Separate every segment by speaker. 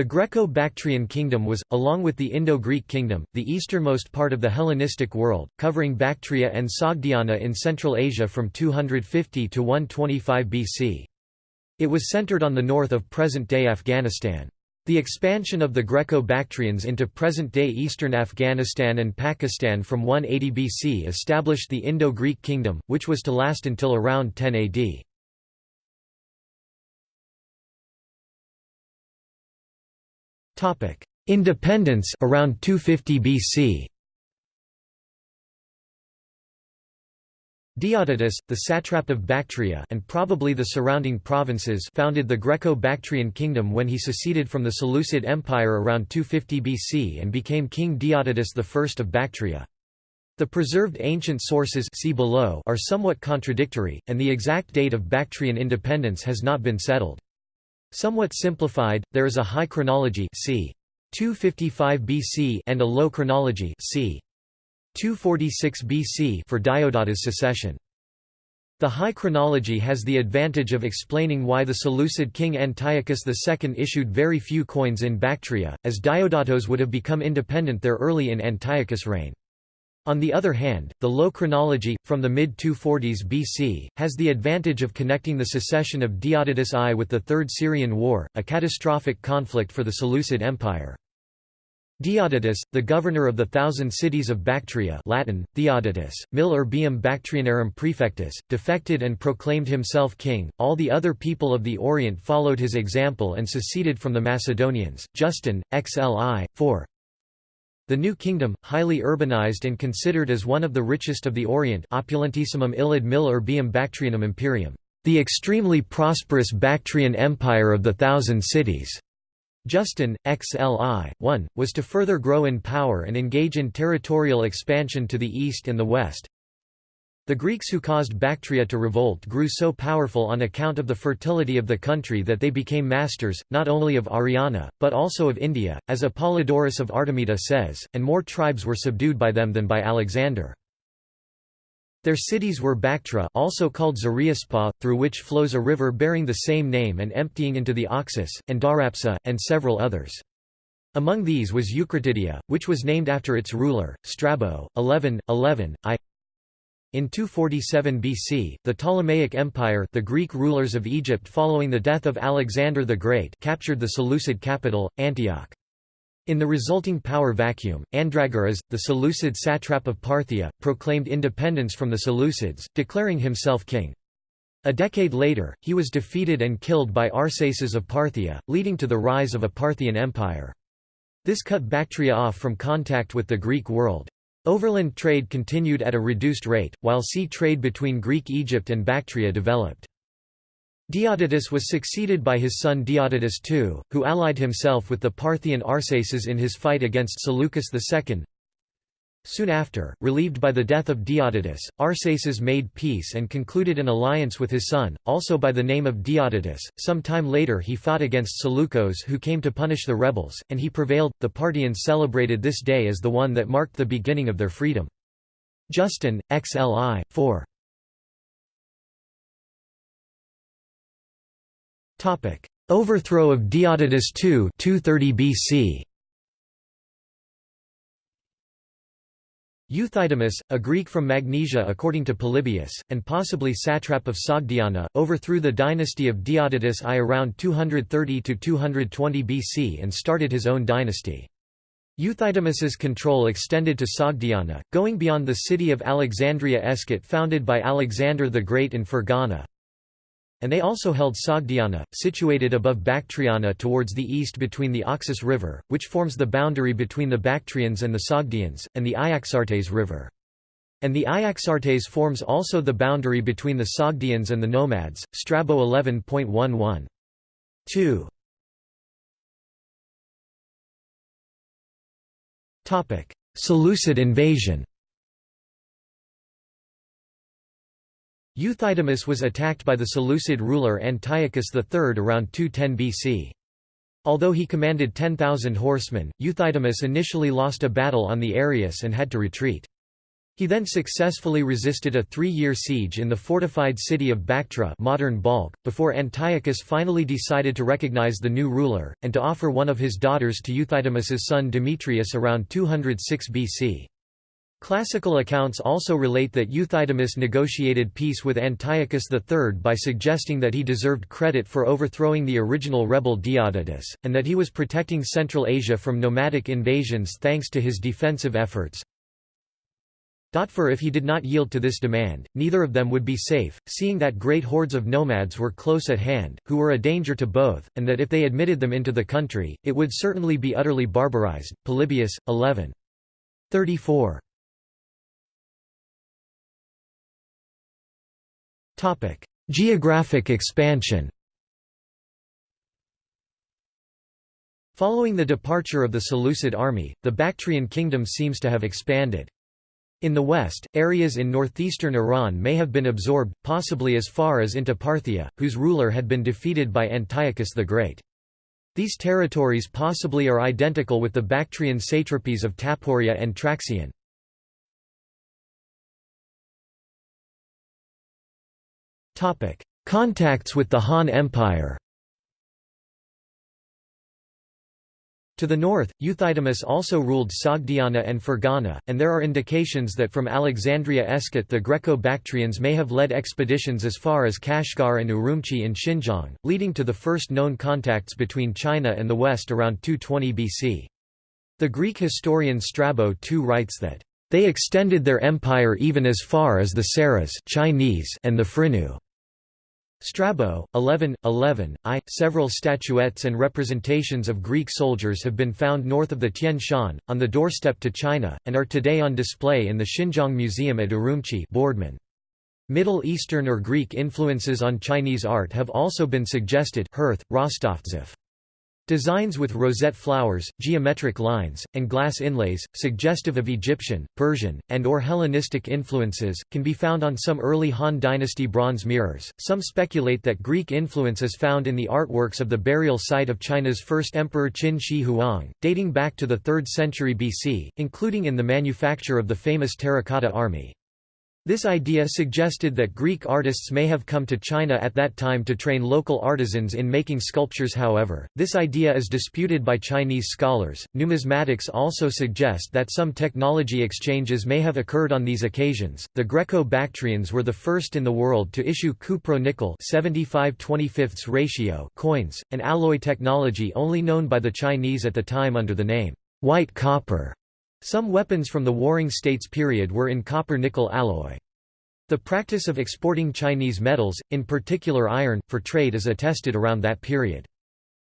Speaker 1: The Greco-Bactrian kingdom was, along with the Indo-Greek kingdom, the easternmost part of the Hellenistic world, covering Bactria and Sogdiana in Central Asia from 250 to 125 BC. It was centered on the north of present-day Afghanistan. The expansion of the Greco-Bactrians into present-day eastern Afghanistan and Pakistan from 180 BC established the Indo-Greek kingdom, which was to last until around 10 AD. Independence around 250 BC. Diodotus, the satrap of Bactria and probably the surrounding provinces founded the Greco-Bactrian kingdom when he seceded from the Seleucid Empire around 250 BC and became King Diodotus I of Bactria. The preserved ancient sources see below are somewhat contradictory, and the exact date of Bactrian independence has not been settled. Somewhat simplified, there is a high chronology c. 255 BC and a low chronology c. 246 BC for Diodotus' secession. The High Chronology has the advantage of explaining why the Seleucid king Antiochus II issued very few coins in Bactria, as Diodotos would have become independent there early in Antiochus' reign. On the other hand, the Low Chronology, from the mid-240s BC, has the advantage of connecting the secession of Diodotus I with the Third Syrian War, a catastrophic conflict for the Seleucid Empire. Diodotus, the governor of the thousand cities of Bactria Latin, Theodotus, mil urbium Bactrianarum prefectus, defected and proclaimed himself king, all the other people of the Orient followed his example and seceded from the Macedonians. Justin, XLI, 4 The new kingdom, highly urbanized and considered as one of the richest of the Orient opulentissimum illid mil urbium Bactrianum imperium, the extremely prosperous Bactrian empire of the thousand cities Justin, XLI, 1, was to further grow in power and engage in territorial expansion to the east and the west. The Greeks who caused Bactria to revolt grew so powerful on account of the fertility of the country that they became masters, not only of Ariana, but also of India, as Apollodorus of Artemita says, and more tribes were subdued by them than by Alexander. Their cities were Bactra also called Zariaspa, through which flows a river bearing the same name and emptying into the Oxus, and Darapsa, and several others. Among these was Eucratidia, which was named after its ruler, Strabo, 11, 11, I. In 247 BC, the Ptolemaic Empire the Greek rulers of Egypt following the death of Alexander the Great captured the Seleucid capital, Antioch. In the resulting power vacuum, Andragoras, the Seleucid satrap of Parthia, proclaimed independence from the Seleucids, declaring himself king. A decade later, he was defeated and killed by Arsaces of Parthia, leading to the rise of a Parthian empire. This cut Bactria off from contact with the Greek world. Overland trade continued at a reduced rate, while sea trade between Greek Egypt and Bactria developed. Diodotus was succeeded by his son Diodotus II, who allied himself with the Parthian Arsaces in his fight against Seleucus II. Soon after, relieved by the death of Diodotus, Arsaces made peace and concluded an alliance with his son, also by the name of Diodotus. Some time later he fought against Seleucos who came to punish the rebels, and he prevailed. The Parthians celebrated this day as the one that marked the beginning of their freedom. Justin, XLI, 4.
Speaker 2: Topic: Overthrow of Diodotus II 230 BC.
Speaker 1: Euthydemus, a Greek from Magnesia according to Polybius, and possibly satrap of Sogdiana, overthrew the dynasty of Diodotus I around 230–220 BC and started his own dynasty. Euthydemus's control extended to Sogdiana, going beyond the city of Alexandria Eschate founded by Alexander the Great in Fergana, and they also held Sogdiana, situated above Bactriana towards the east between the Oxus River, which forms the boundary between the Bactrians and the Sogdians, and the Iaxartes River. And the Iaxartes forms also the boundary between the Sogdians and the Nomads, Strabo 11.11. 2.
Speaker 2: Seleucid invasion
Speaker 1: Euthydemus was attacked by the Seleucid ruler Antiochus III around 210 BC. Although he commanded 10,000 horsemen, Euthydemus initially lost a battle on the Areius and had to retreat. He then successfully resisted a three-year siege in the fortified city of Bactra modern Balkh, before Antiochus finally decided to recognize the new ruler, and to offer one of his daughters to Euthydemus's son Demetrius around 206 BC. Classical accounts also relate that Euthydemus negotiated peace with Antiochus III by suggesting that he deserved credit for overthrowing the original rebel Diodotus, and that he was protecting Central Asia from nomadic invasions thanks to his defensive efforts. For if he did not yield to this demand, neither of them would be safe, seeing that great hordes of nomads were close at hand, who were a danger to both, and that if they admitted them into the country, it would certainly be utterly barbarized. Polybius, 11. 34. Geographic expansion Following the departure of the Seleucid army, the Bactrian kingdom seems to have expanded. In the west, areas in northeastern Iran may have been absorbed, possibly as far as into Parthia, whose ruler had been defeated by Antiochus the Great. These territories possibly are identical with the Bactrian satrapies of Taporia and Traxion. Contacts with the Han Empire To the north, Euthydemus also ruled Sogdiana and Fergana, and there are indications that from Alexandria Eschate the Greco-Bactrians may have led expeditions as far as Kashgar and Urumqi in Xinjiang, leading to the first known contacts between China and the West around 220 BC. The Greek historian Strabo too writes that, "...they extended their empire even as far as the Seres Chinese and the Phryni." Strabo, 11, 11, I. Several statuettes and representations of Greek soldiers have been found north of the Tian Shan, on the doorstep to China, and are today on display in the Xinjiang Museum at Urumqi Boardman. Middle Eastern or Greek influences on Chinese art have also been suggested Hirth, Rostovtsev. Designs with rosette flowers, geometric lines, and glass inlays, suggestive of Egyptian, Persian, and or Hellenistic influences, can be found on some early Han Dynasty bronze mirrors. Some speculate that Greek influence is found in the artworks of the burial site of China's first emperor Qin Shi Huang, dating back to the 3rd century BC, including in the manufacture of the famous terracotta army. This idea suggested that Greek artists may have come to China at that time to train local artisans in making sculptures however, this idea is disputed by Chinese scholars. Numismatics also suggest that some technology exchanges may have occurred on these occasions. The Greco-Bactrians were the first in the world to issue cupro-nickel 75 ratio coins, an alloy technology only known by the Chinese at the time under the name white copper. Some weapons from the Warring States period were in copper-nickel alloy. The practice of exporting Chinese metals, in particular iron, for trade is attested around that period.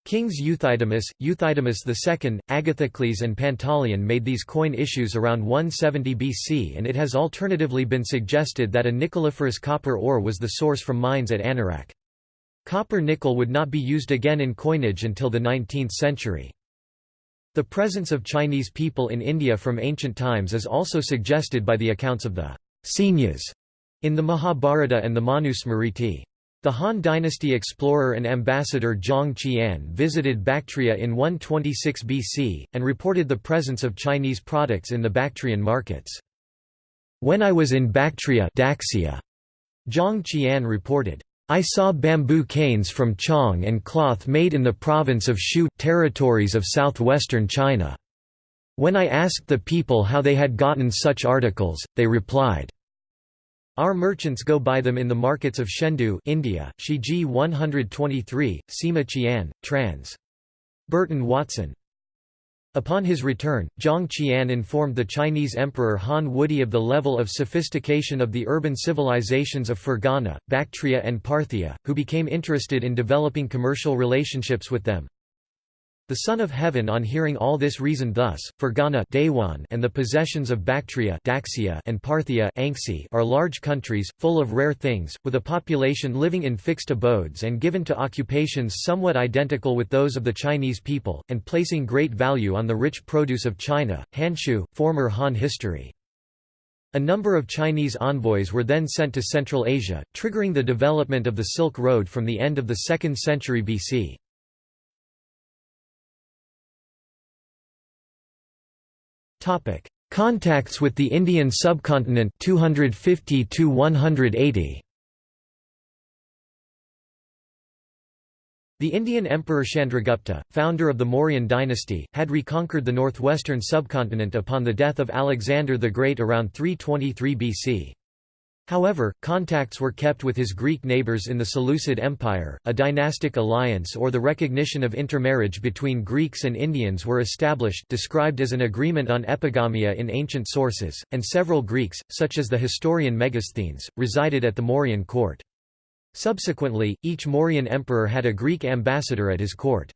Speaker 1: Kings Euthydemus, Euthydemus II, Agathocles and Pantaleon made these coin issues around 170 BC and it has alternatively been suggested that a nickeliferous copper ore was the source from mines at Anarak. Copper-nickel would not be used again in coinage until the 19th century. The presence of Chinese people in India from ancient times is also suggested by the accounts of the Senyas in the Mahabharata and the Manusmriti. The Han dynasty explorer and ambassador Zhang Qian visited Bactria in 126 BC, and reported the presence of Chinese products in the Bactrian markets. When I was in Bactria Daxia, Zhang Qian reported, I saw bamboo canes from Qiong and cloth made in the province of Shu territories of southwestern China. When I asked the people how they had gotten such articles, they replied, Our merchants go buy them in the markets of Shendu India, Shiji 123, Sima Qian, trans. Burton Watson Upon his return, Zhang Qian informed the Chinese Emperor Han Wudi of the level of sophistication of the urban civilizations of Fergana, Bactria and Parthia, who became interested in developing commercial relationships with them. The Son of Heaven on hearing all this reasoned thus, Fergana and the possessions of Bactria and Parthia are large countries, full of rare things, with a population living in fixed abodes and given to occupations somewhat identical with those of the Chinese people, and placing great value on the rich produce of China. Hanshu, former Han history. A number of Chinese envoys were then sent to Central Asia, triggering the development of the Silk Road from the end of the 2nd century BC. Contacts with the Indian subcontinent 250 to 180 The Indian Emperor Chandragupta, founder of the Mauryan dynasty, had reconquered the northwestern subcontinent upon the death of Alexander the Great around 323 BC. However, contacts were kept with his Greek neighbours in the Seleucid Empire, a dynastic alliance or the recognition of intermarriage between Greeks and Indians were established described as an agreement on epigamia in ancient sources, and several Greeks, such as the historian Megasthenes, resided at the Mauryan court. Subsequently, each Mauryan emperor had a Greek ambassador at his court.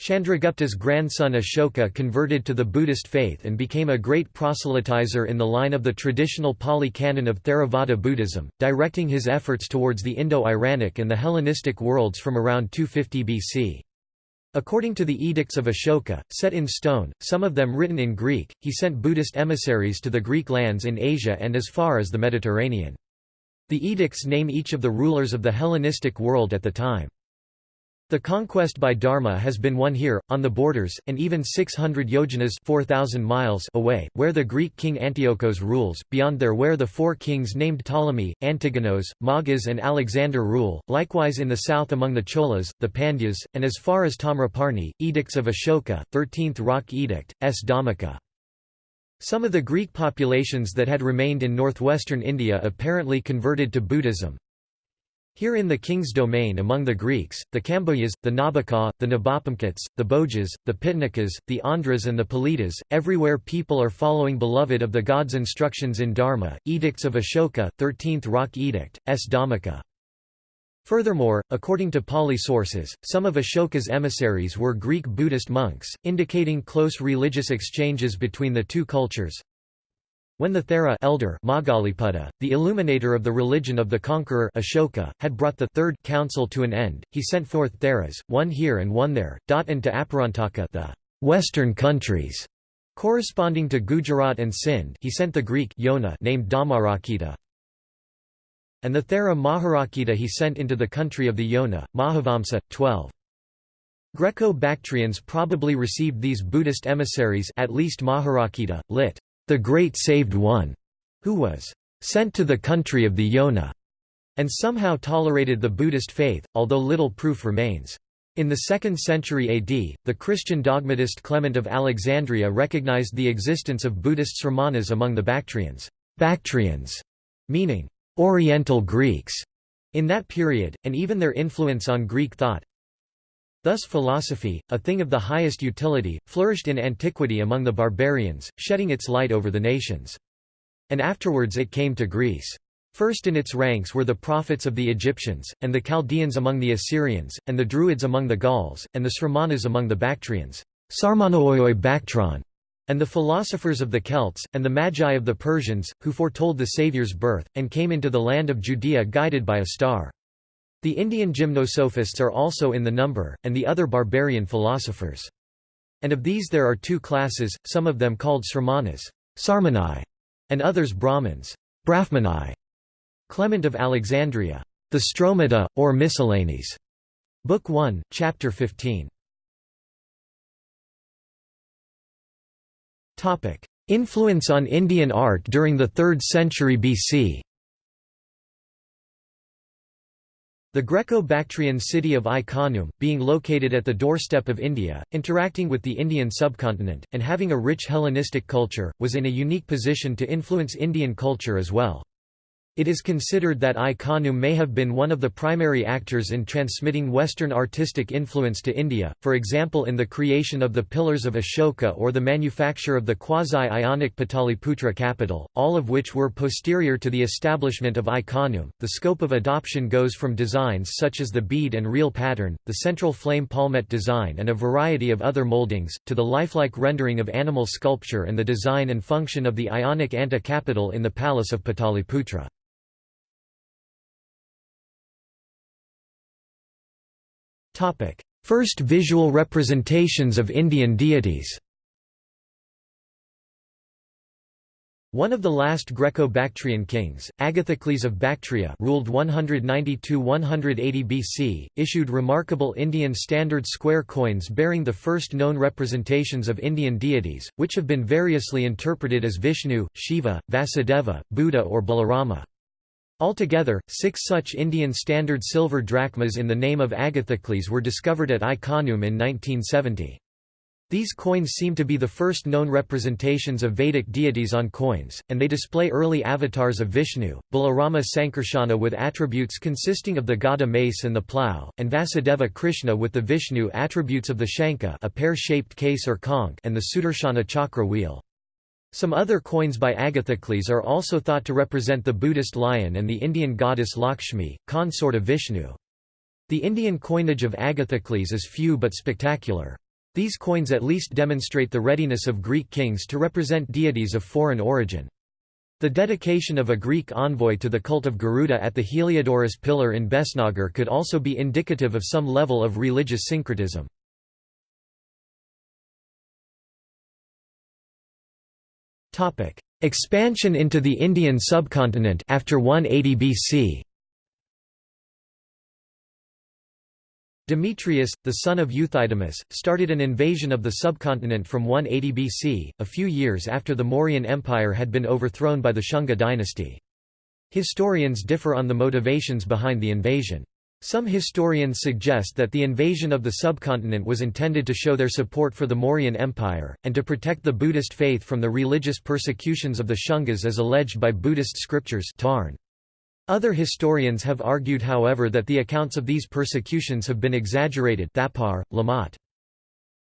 Speaker 1: Chandragupta's grandson Ashoka converted to the Buddhist faith and became a great proselytizer in the line of the traditional Pali canon of Theravada Buddhism, directing his efforts towards the Indo-Iranic and the Hellenistic worlds from around 250 BC. According to the edicts of Ashoka, set in stone, some of them written in Greek, he sent Buddhist emissaries to the Greek lands in Asia and as far as the Mediterranean. The edicts name each of the rulers of the Hellenistic world at the time. The conquest by Dharma has been won here, on the borders, and even 600 yojanas 4,000 miles away, where the Greek king Antiochos rules, beyond there where the four kings named Ptolemy, Antigonos, Magas and Alexander rule, likewise in the south among the Cholas, the Pandyas, and as far as Tamraparni, Edicts of Ashoka, 13th Rock Edict, S. Dhammika. Some of the Greek populations that had remained in northwestern India apparently converted to Buddhism. Here in the king's domain among the Greeks, the Kambojas, the Nabaka, the Nabhapamkits, the Bhojas, the Pitnakas, the Andhras and the Palidas, everywhere people are following beloved of the gods' instructions in Dharma, Edicts of Ashoka, 13th Rock Edict, S. Dhammika. Furthermore, according to Pali sources, some of Ashoka's emissaries were Greek Buddhist monks, indicating close religious exchanges between the two cultures. When the Thera elder Moggaliputta, the illuminator of the religion of the conqueror Ashoka, had brought the third council to an end, he sent forth Theras, one here and one there, and to Aparantaka the western countries, corresponding to Gujarat and Sindh he sent the Greek Yona named Dhammarakkhita and the Thera Maharakkhita he sent into the country of the Yona, Mahavamsa, 12. Greco-Bactrians probably received these Buddhist emissaries at least Maharakkhita, lit. The Great Saved One, who was sent to the country of the Yona, and somehow tolerated the Buddhist faith, although little proof remains. In the 2nd century AD, the Christian dogmatist Clement of Alexandria recognized the existence of Buddhist sramanas among the Bactrians, Bactrians meaning Oriental Greeks in that period, and even their influence on Greek thought. Thus philosophy, a thing of the highest utility, flourished in antiquity among the barbarians, shedding its light over the nations. And afterwards it came to Greece. First in its ranks were the prophets of the Egyptians, and the Chaldeans among the Assyrians, and the Druids among the Gauls, and the Sramanas among the Bactrians. And the philosophers of the Celts, and the Magi of the Persians, who foretold the Saviour's birth, and came into the land of Judea guided by a star. The Indian gymnosophists are also in the number, and the other barbarian philosophers. And of these there are two classes, some of them called Sramanas Sarmani, and others Brahmins Brahmanai. Clement of Alexandria. The Stromata, or Miscellanies. Book 1, Chapter 15. Influence on Indian art during the 3rd century BC The Greco-Bactrian city of Ai-Khanoum, being located at the doorstep of India, interacting with the Indian subcontinent, and having a rich Hellenistic culture, was in a unique position to influence Indian culture as well. It is considered that Ai-Khanoum may have been one of the primary actors in transmitting Western artistic influence to India, for example in the creation of the Pillars of Ashoka or the manufacture of the quasi-Ionic Pataliputra capital, all of which were posterior to the establishment of Ai-Khanoum. The scope of adoption goes from designs such as the bead and reel pattern, the central flame palmette design and a variety of other moldings, to the lifelike rendering of animal sculpture and the design and function of the Ionic Anta capital in the palace of Pataliputra. First visual representations of Indian deities One of the last Greco-Bactrian kings, Agathocles of Bactria ruled 190–180 BC, issued remarkable Indian standard square coins bearing the first known representations of Indian deities, which have been variously interpreted as Vishnu, Shiva, Vasudeva, Buddha or Balarama. Altogether, six such Indian standard silver drachmas in the name of Agathocles were discovered at Ai-Khanoum in 1970. These coins seem to be the first known representations of Vedic deities on coins, and they display early avatars of Vishnu, Balarama Sankarsana with attributes consisting of the Gada mace and the plough, and Vasudeva Krishna with the Vishnu attributes of the Shankha a pear-shaped case or conch and the Sudarshana chakra wheel. Some other coins by Agathocles are also thought to represent the Buddhist lion and the Indian goddess Lakshmi, consort of Vishnu. The Indian coinage of Agathocles is few but spectacular. These coins at least demonstrate the readiness of Greek kings to represent deities of foreign origin. The dedication of a Greek envoy to the cult of Garuda at the Heliodorus pillar in Besnagar could also be indicative of some level of religious syncretism. Expansion into the Indian subcontinent after 180 BC Demetrius, the son of Euthydemus, started an invasion of the subcontinent from 180 BC, a few years after the Mauryan Empire had been overthrown by the Shunga dynasty. Historians differ on the motivations behind the invasion. Some historians suggest that the invasion of the subcontinent was intended to show their support for the Mauryan Empire, and to protect the Buddhist faith from the religious persecutions of the Shungas as alleged by Buddhist scriptures Tarn. Other historians have argued however that the accounts of these persecutions have been exaggerated Thapar.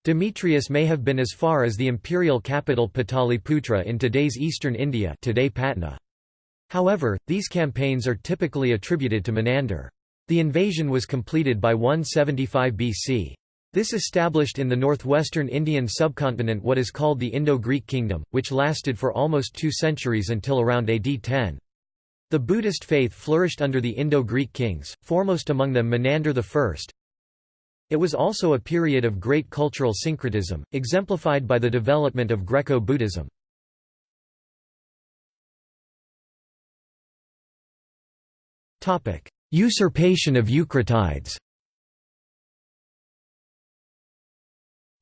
Speaker 1: Demetrius may have been as far as the imperial capital Pataliputra in today's eastern India today Patna. However, these campaigns are typically attributed to Menander. The invasion was completed by 175 BC. This established in the northwestern Indian subcontinent what is called the Indo-Greek kingdom, which lasted for almost two centuries until around AD 10. The Buddhist faith flourished under the Indo-Greek kings, foremost among them Menander I. It was also a period of great cultural syncretism, exemplified by the development of Greco-Buddhism. Usurpation of Eucratides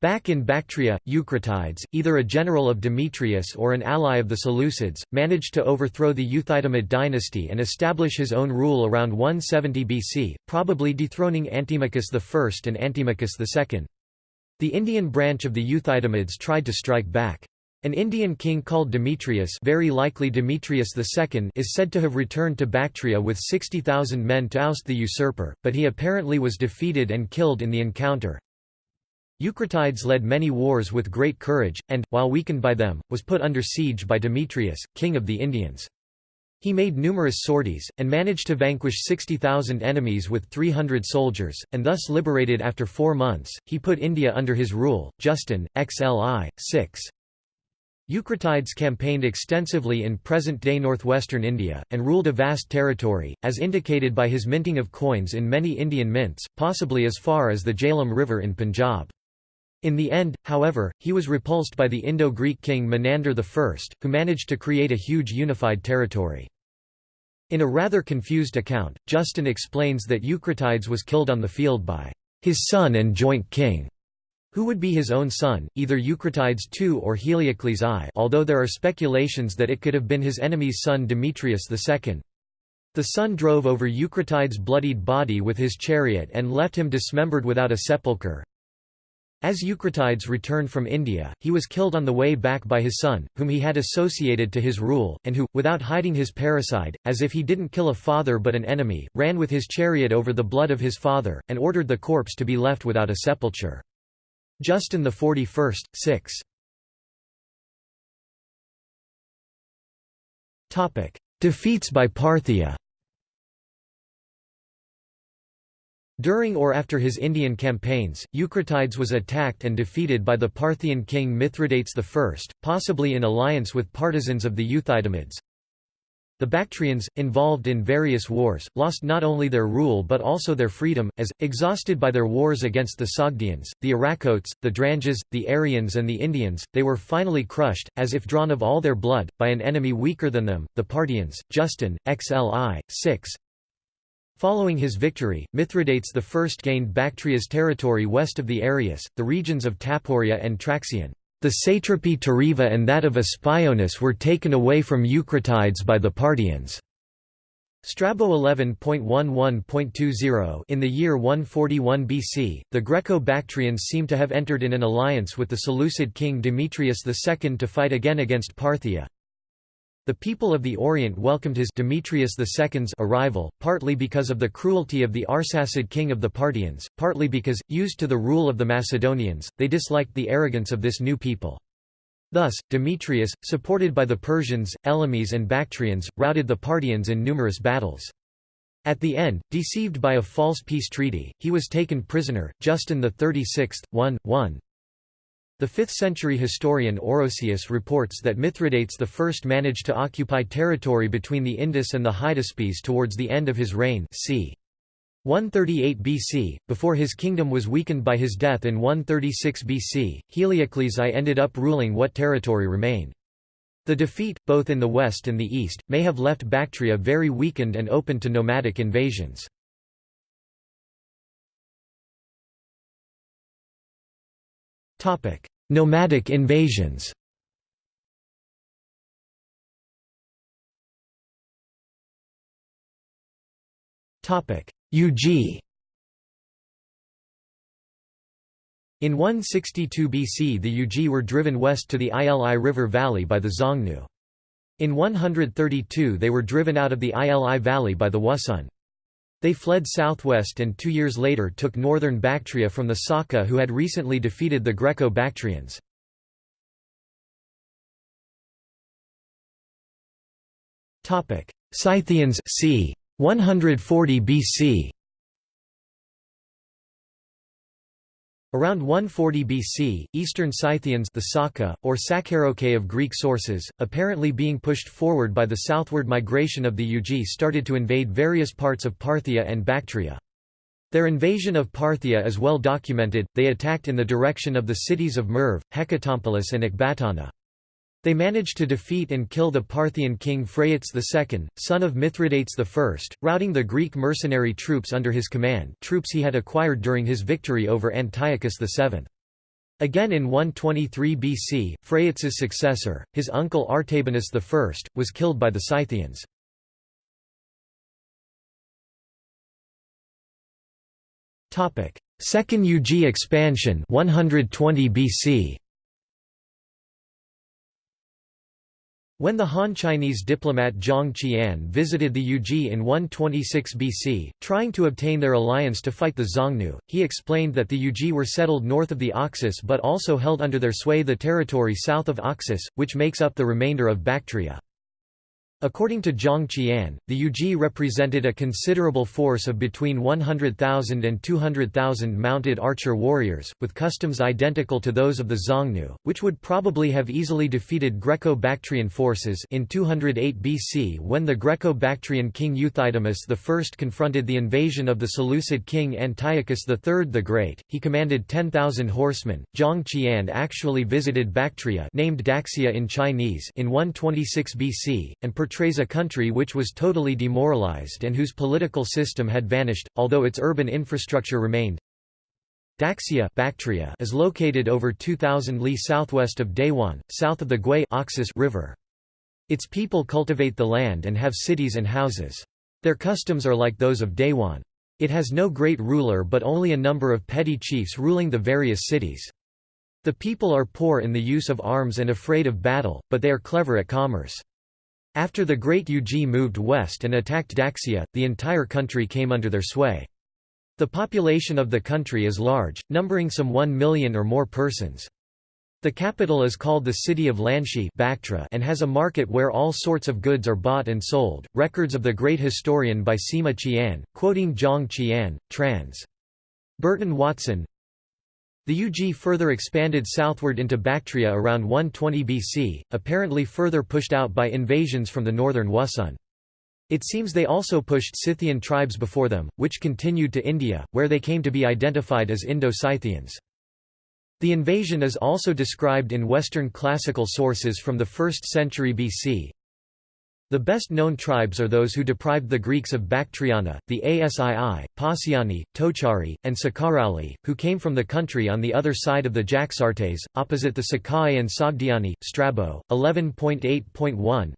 Speaker 1: Back in Bactria, Eucratides, either a general of Demetrius or an ally of the Seleucids, managed to overthrow the Euthydemid dynasty and establish his own rule around 170 BC, probably dethroning Antimachus I and Antimachus II. The Indian branch of the Euthydemids tried to strike back. An Indian king called Demetrius very likely Demetrius II is said to have returned to Bactria with 60,000 men to oust the usurper, but he apparently was defeated and killed in the encounter. Eucratides led many wars with great courage, and, while weakened by them, was put under siege by Demetrius, king of the Indians. He made numerous sorties, and managed to vanquish 60,000 enemies with 300 soldiers, and thus liberated after four months, he put India under his rule. Justin, XLI, 6. Eucratides campaigned extensively in present-day northwestern India, and ruled a vast territory, as indicated by his minting of coins in many Indian mints, possibly as far as the Jhelum River in Punjab. In the end, however, he was repulsed by the Indo-Greek king Menander I, who managed to create a huge unified territory. In a rather confused account, Justin explains that Eucratides was killed on the field by his son and joint king, who would be his own son, either Eucratides II or Heliocles I although there are speculations that it could have been his enemy's son Demetrius II. The son drove over Eucratides' bloodied body with his chariot and left him dismembered without a sepulchre, as Eucratides returned from India, he was killed on the way back by his son, whom he had associated to his rule, and who, without hiding his parricide, as if he didn't kill a father but an enemy, ran with his chariot over the blood of his father, and ordered the corpse to be left without a sepulchre. Justin the 41st, 6. Topic: Defeats by Parthia During or after his Indian campaigns, Eucratides was attacked and defeated by the Parthian king Mithridates I, possibly in alliance with partisans of the Euthydemids. The Bactrians, involved in various wars, lost not only their rule but also their freedom, as, exhausted by their wars against the Sogdians, the Arachotes, the Dranges, the Aryans and the Indians, they were finally crushed, as if drawn of all their blood, by an enemy weaker than them, the Parthians. Justin, XLI, 6 Following his victory, Mithridates I gained Bactria's territory west of the Arius, the regions of Taporia and Traxion. The satrapy Tariva and that of Aspionis were taken away from Eucratides by the Parthians. Strabo 11.11.20 In the year 141 BC, the Greco-Bactrians seem to have entered in an alliance with the Seleucid king Demetrius II to fight again against Parthia. The people of the Orient welcomed his Demetrius II's arrival, partly because of the cruelty of the Arsacid king of the Parthians, partly because, used to the rule of the Macedonians, they disliked the arrogance of this new people. Thus, Demetrius, supported by the Persians, Elamis and Bactrians, routed the Parthians in numerous battles. At the end, deceived by a false peace treaty, he was taken prisoner. Justin 36th, 1, 1, the 5th-century historian Orosius reports that Mithridates I managed to occupy territory between the Indus and the Hydaspes towards the end of his reign c. 138 BC, before his kingdom was weakened by his death in 136 BC, Heliocles I ended up ruling what territory remained. The defeat, both in the west and the east, may have left Bactria very weakened and open to nomadic invasions. Nomadic invasions Topic: Yuezhi In 162 BC the Yuezhi were driven west to the Ili River Valley by the Xiongnu. In 132 they were driven out of the Ili Valley by the Wusun. They fled southwest and two years later took northern Bactria from the Saka who had recently defeated the Greco-Bactrians. Scythians c. 140 BC Around 140 BC, Eastern Scythians the Saka, or Sacaraucae of Greek sources, apparently being pushed forward by the southward migration of the Yuezhi started to invade various parts of Parthia and Bactria. Their invasion of Parthia is well documented, they attacked in the direction of the cities of Merv, Hecatompylos and Ecbatana. They managed to defeat and kill the Parthian king Phraates II, son of Mithridates I, routing the Greek mercenary troops under his command troops he had acquired during his victory over Antiochus VII. Again in 123 BC, Phraates' successor, his uncle Artabanus I, was killed by the Scythians. Second Yuezhi expansion 120 BC. When the Han Chinese diplomat Zhang Qian visited the Yuezhi in 126 BC, trying to obtain their alliance to fight the Xiongnu, he explained that the Yuezhi were settled north of the Oxus but also held under their sway the territory south of Oxus, which makes up the remainder of Bactria. According to Zhang Qian, the Yuezhi represented a considerable force of between 100,000 and 200,000 mounted archer warriors, with customs identical to those of the Xiongnu, which would probably have easily defeated Greco-Bactrian forces in 208 BC when the Greco-Bactrian king Euthydemus I confronted the invasion of the Seleucid king Antiochus III the Great. He commanded 10,000 horsemen. Zhang Qian actually visited Bactria named Daxia in Chinese in 126 BC, and portrays a country which was totally demoralized and whose political system had vanished, although its urban infrastructure remained. Daxia Bactria is located over 2,000 li southwest of Dayuan, south of the Oxus River. Its people cultivate the land and have cities and houses. Their customs are like those of Dayuan. It has no great ruler but only a number of petty chiefs ruling the various cities. The people are poor in the use of arms and afraid of battle, but they are clever at commerce. After the Great Yuezhi moved west and attacked Daxia, the entire country came under their sway. The population of the country is large, numbering some 1 million or more persons. The capital is called the city of Lanshi and has a market where all sorts of goods are bought and sold. Records of the great historian by Sima Qian, quoting Zhang Qian, trans. Burton Watson, the Yuezhi further expanded southward into Bactria around 120 BC, apparently further pushed out by invasions from the northern Wusun. It seems they also pushed Scythian tribes before them, which continued to India, where they came to be identified as Indo-Scythians. The invasion is also described in Western classical sources from the 1st century BC. The best known tribes are those who deprived the Greeks of Bactriana, the Asii, Passiani, Tochari, and Sakarauli, who came from the country on the other side of the Jaxartes, opposite the Sakai and Sogdiani. Strabo, 11.8.1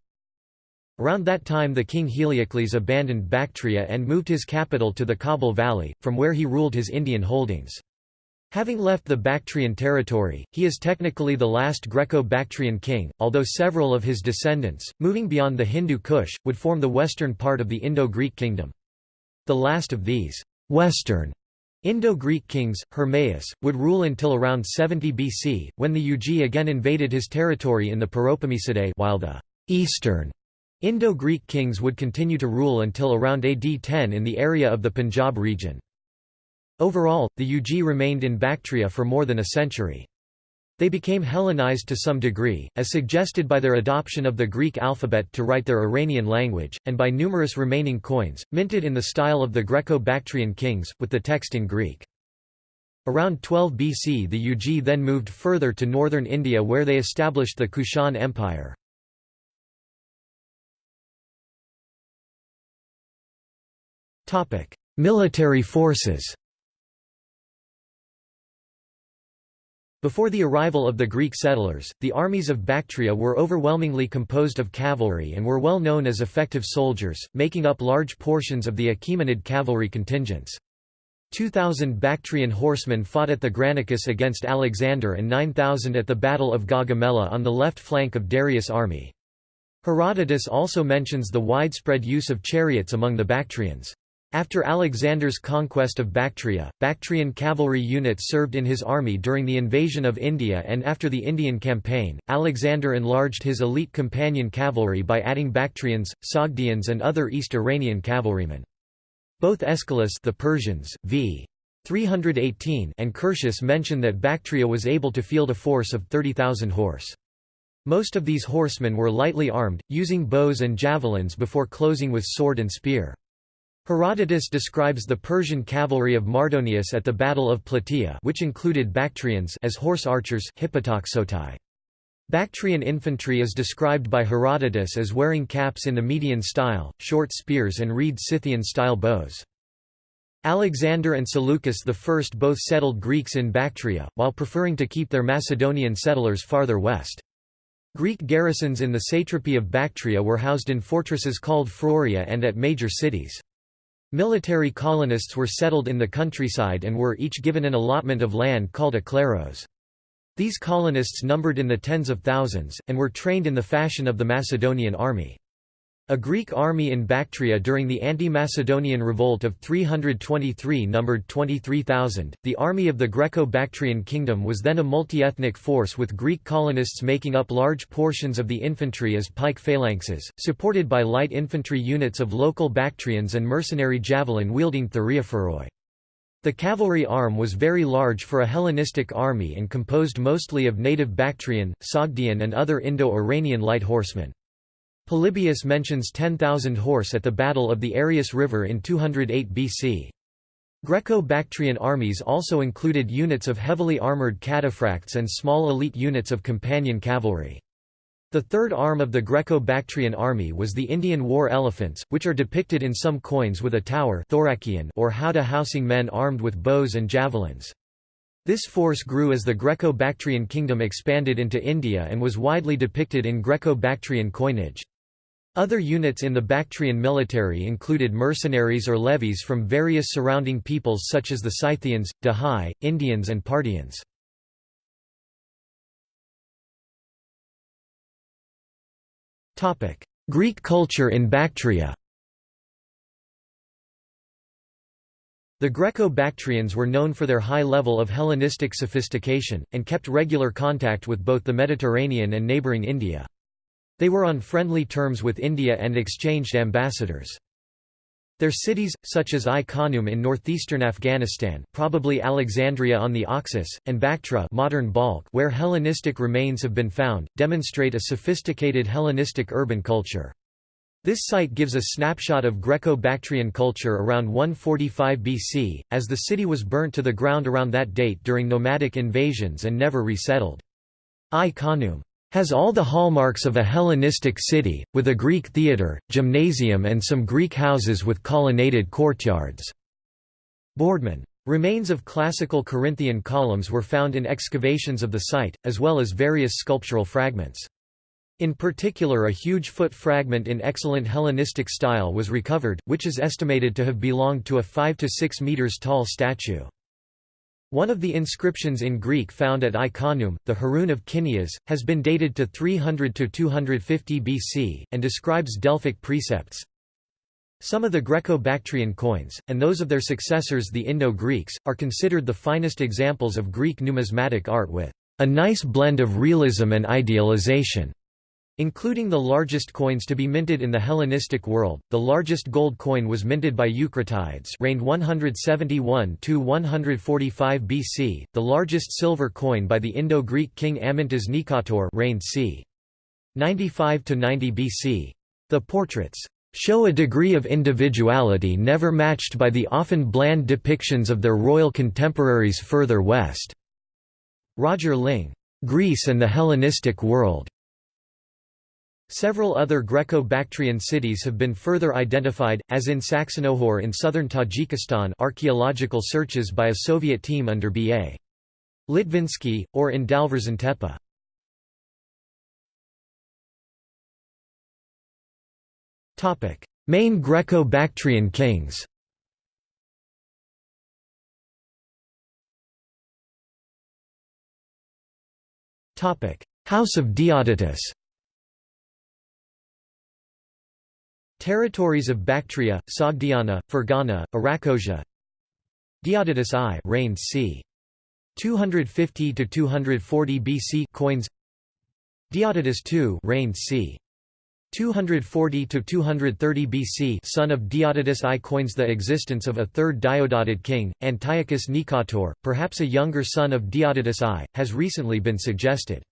Speaker 1: Around that time the king Heliocles abandoned Bactria and moved his capital to the Kabul Valley, from where he ruled his Indian holdings. Having left the Bactrian territory, he is technically the last Greco-Bactrian king, although several of his descendants, moving beyond the Hindu Kush, would form the western part of the Indo-Greek kingdom. The last of these «western» Indo-Greek kings, Hermaeus, would rule until around 70 BC, when the Yuezhi again invaded his territory in the Paropamisadae while the «eastern» Indo-Greek kings would continue to rule until around AD 10 in the area of the Punjab region. Overall, the Yuezhi remained in Bactria for more than a century. They became Hellenized to some degree, as suggested by their adoption of the Greek alphabet to write their Iranian language, and by numerous remaining coins, minted in the style of the Greco-Bactrian kings, with the text in Greek. Around 12 BC the Yuezhi then moved further to northern India where they established the Kushan Empire. Military forces Before the arrival of the Greek settlers, the armies of Bactria were overwhelmingly composed of cavalry and were well known as effective soldiers, making up large portions of the Achaemenid cavalry contingents. 2,000 Bactrian horsemen fought at the Granicus against Alexander and 9,000 at the Battle of Gaugamela on the left flank of Darius' army. Herodotus also mentions the widespread use of chariots among the Bactrians. After Alexander's conquest of Bactria, Bactrian cavalry units served in his army during the invasion of India and after the Indian campaign, Alexander enlarged his elite companion cavalry by adding Bactrians, Sogdians and other East Iranian cavalrymen. Both Aeschylus the Persians, v. 318 and Curtius mention that Bactria was able to field a force of 30,000 horse. Most of these horsemen were lightly armed, using bows and javelins before closing with sword and spear. Herodotus describes the Persian cavalry of Mardonius at the Battle of Plataea which included Bactrians as horse archers Bactrian infantry is described by Herodotus as wearing caps in the Median style, short spears and reed Scythian-style bows. Alexander and Seleucus I both settled Greeks in Bactria, while preferring to keep their Macedonian settlers farther west. Greek garrisons in the satrapy of Bactria were housed in fortresses called phroria and at major cities. Military colonists were settled in the countryside and were each given an allotment of land called a kleros. These colonists numbered in the tens of thousands, and were trained in the fashion of the Macedonian army. A Greek army in Bactria during the anti-Macedonian revolt of 323 numbered 23,000. The army of the Greco-Bactrian kingdom was then a multi-ethnic force with Greek colonists making up large portions of the infantry as pike phalanxes, supported by light infantry units of local Bactrians and mercenary javelin-wielding Thureophoroi. The cavalry arm was very large for a Hellenistic army and composed mostly of native Bactrian, Sogdian and other Indo-Iranian light horsemen. Polybius mentions 10,000 horse at the Battle of the Arius River in 208 BC. Greco-Bactrian armies also included units of heavily armoured cataphracts and small elite units of companion cavalry. The third arm of the Greco-Bactrian army was the Indian war elephants, which are depicted in some coins with a tower or howdah housing men armed with bows and javelins. This force grew as the Greco-Bactrian kingdom expanded into India and was widely depicted in Greco-Bactrian coinage. Other units in the Bactrian military included mercenaries or levies from various surrounding peoples such as the Scythians, Dahai, Indians and Parthians. Greek culture in Bactria The Greco-Bactrians were known for their high level of Hellenistic sophistication, and kept regular contact with both the Mediterranean and neighbouring India. They were on friendly terms with India and exchanged ambassadors. Their cities, such as Ai-Khanoum in northeastern Afghanistan probably Alexandria on the Oxus, and Bactra modern Balkh where Hellenistic remains have been found, demonstrate a sophisticated Hellenistic urban culture. This site gives a snapshot of Greco-Bactrian culture around 145 BC, as the city was burnt to the ground around that date during nomadic invasions and never resettled. Ai-Khanoum has all the hallmarks of a Hellenistic city, with a Greek theatre, gymnasium and some Greek houses with colonnaded courtyards. Boardman Remains of classical Corinthian columns were found in excavations of the site, as well as various sculptural fragments. In particular a huge foot fragment in excellent Hellenistic style was recovered, which is estimated to have belonged to a 5 to 6 meters tall statue. One of the inscriptions in Greek found at Ai-Khanoum, the Heroon of Kineas, has been dated to 300 to 250 BC, and describes Delphic precepts, some of the Greco-Bactrian coins, and those of their successors the Indo-Greeks, are considered the finest examples of Greek numismatic art with a nice blend of realism and idealization. Including the largest coins to be minted in the Hellenistic world, the largest gold coin was minted by Eucratides reigned 171 to 145 BC, the largest silver coin by the Indo-Greek king Amyntas Nikator reigned c. 95 to 90 BC. The portraits show a degree of individuality never matched by the often bland depictions of their royal contemporaries further west." Roger Ling, "'Greece and the Hellenistic World' Several other Greco-Bactrian cities have been further identified, as in Saksanokhur in southern Tajikistan archaeological searches by a Soviet team under B.A. Litvinsky, or in Dalverzantepe. Main Greco-Bactrian kings House of Diodotus Territories of Bactria, Sogdiana, Fergana, Arachosia Diodotus I reigned c. 250 to 240 BC coins Diodotus II reigned c. 240 to 230 BC son of Diodotus I coins the existence of a third Diodotid king, Antiochus Nicator, perhaps a younger son of Diodotus I, has recently been suggested.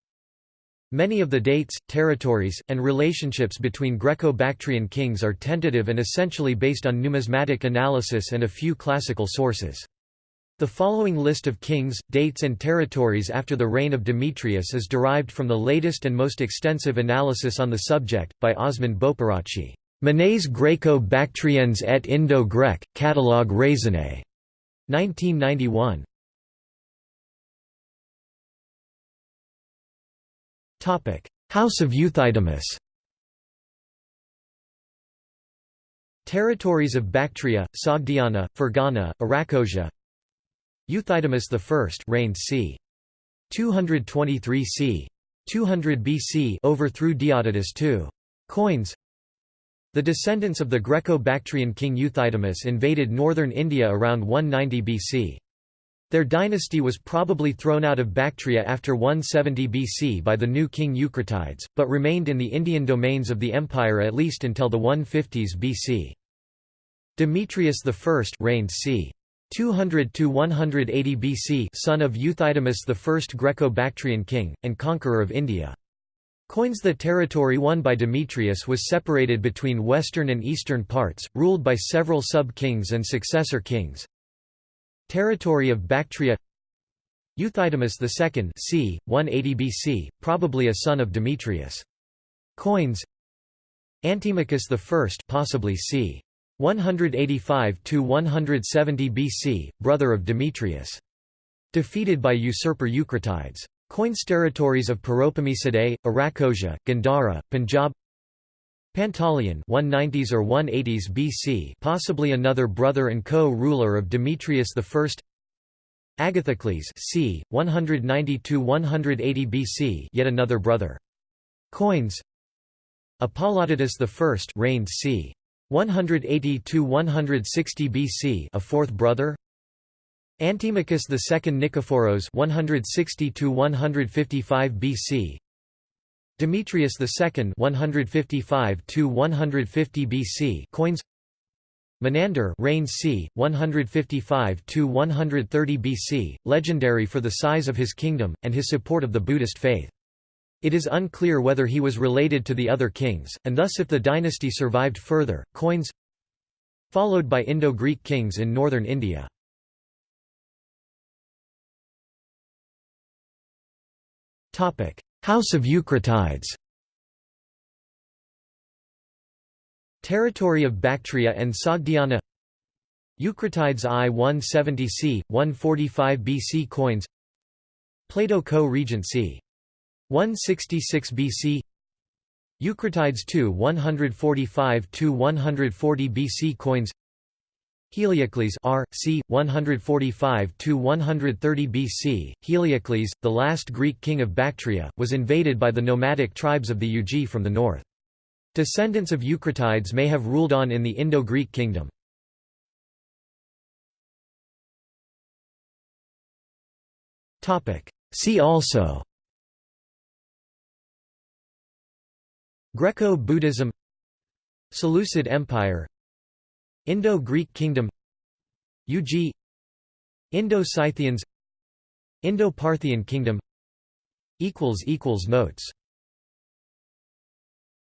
Speaker 1: Many of the dates, territories, and relationships between Greco-Bactrian kings are tentative and essentially based on numismatic analysis and a few classical sources. The following list of kings, dates and territories after the reign of Demetrius is derived from the latest and most extensive analysis on the subject, by Osmund Bopearachchi. Monnaies Greco-Bactriens et Indo-Grec, Catalogue raisonné. 1991. House of Euthydemus Territories of Bactria, Sogdiana, Fergana, Arachosia Euthydemus I reigned c. 223 c. 200 BC overthrew Diodotus II. Coins The descendants of the Greco-Bactrian king Euthydemus invaded northern India around 190 BC. Their dynasty was probably thrown out of Bactria after 170 BC by the new king Eucratides, but remained in the Indian domains of the empire at least until the 150s BC. Demetrius I reigned c. 200 to 180 BC, son of Euthydemus I, Greco-Bactrian king and conqueror of India. Coins The territory won by Demetrius was separated between western and eastern parts, ruled by several sub-kings and successor kings. Territory of Bactria Euthydemus II c. 180 BC, probably a son of Demetrius. Coins Antimachus I possibly c. 185 to 170 BC, brother of Demetrius. Defeated by usurper Eucratides. Coins territories of Paropamisadae, Arachosia, Gandhara, Punjab. Pantaleon 190s or 180s BC, possibly another brother and co-ruler of Demetrius I. Agathocles c. 190–180 BC yet another brother. Coins Apollodotus I reigned c. 180–160 BC a fourth brother Antimachus II Nikephoros 160–155 BC Demetrius II 155–150 BC coins Menander reigned c. 155–130 BC, legendary for the size of his kingdom, and his support of the Buddhist faith. It is unclear whether he was related to the other kings, and thus if the dynasty survived further. Coins followed by Indo-Greek kings in northern India. House of Eucratides. Territory of Bactria and Sogdiana. Eucratides I-170 c. 145 BC coins. Plato co-regency 166 BC Eucratides II 145–140 BC coins Heliocles R. c. 145–130 BC, Heliocles, the last Greek king of Bactria, was invaded by the nomadic tribes of the Yuezhi from the north. Descendants of Eucratides may have ruled on in the Indo-Greek kingdom. See also Greco-Buddhism Seleucid Empire Indo-Greek Kingdom Yuezhi Indo-Scythians Indo-Parthian Kingdom Notes